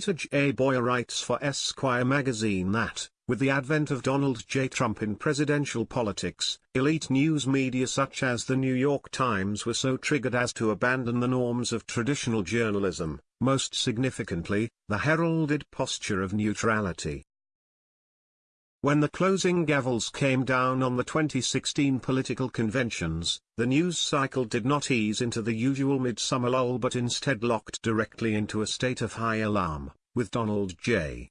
Peter J. Boyer writes for Esquire magazine that, with the advent of Donald J. Trump in presidential politics, elite news media such as the New York Times were so triggered as to abandon the norms of traditional journalism, most significantly, the heralded posture of neutrality. When the closing gavels came down on the 2016 political conventions, the news cycle did not ease into the usual midsummer lull but instead locked directly into a state of high alarm, with Donald J.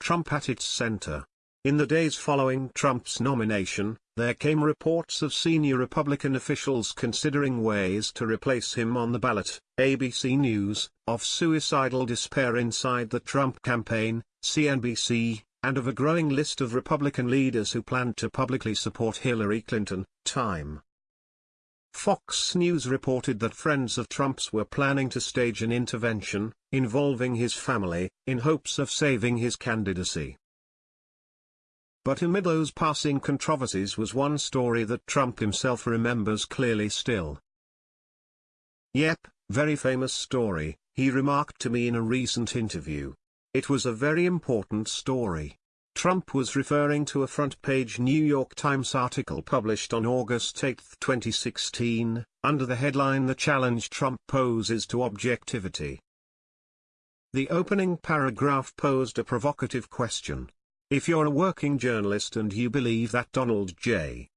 Trump at its center. In the days following Trump's nomination, there came reports of senior Republican officials considering ways to replace him on the ballot, ABC News, of suicidal despair inside the Trump campaign, CNBC, and of a growing list of Republican leaders who planned to publicly support Hillary Clinton, Time. Fox News reported that friends of Trump's were planning to stage an intervention, involving his family, in hopes of saving his candidacy. But amid those passing controversies was one story that Trump himself remembers clearly still. Yep, very famous story, he remarked to me in a recent interview. It was a very important story. Trump was referring to a front-page New York Times article published on August 8, 2016, under the headline The Challenge Trump Poses to Objectivity. The opening paragraph posed a provocative question. If you're a working journalist and you believe that Donald J.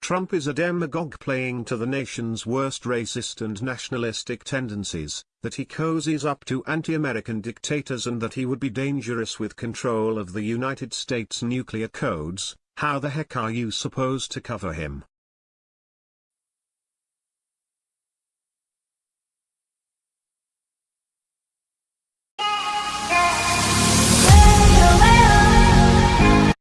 Trump is a demagogue playing to the nation's worst racist and nationalistic tendencies, that he cozies up to anti-American dictators and that he would be dangerous with control of the United States nuclear codes, how the heck are you supposed to cover him?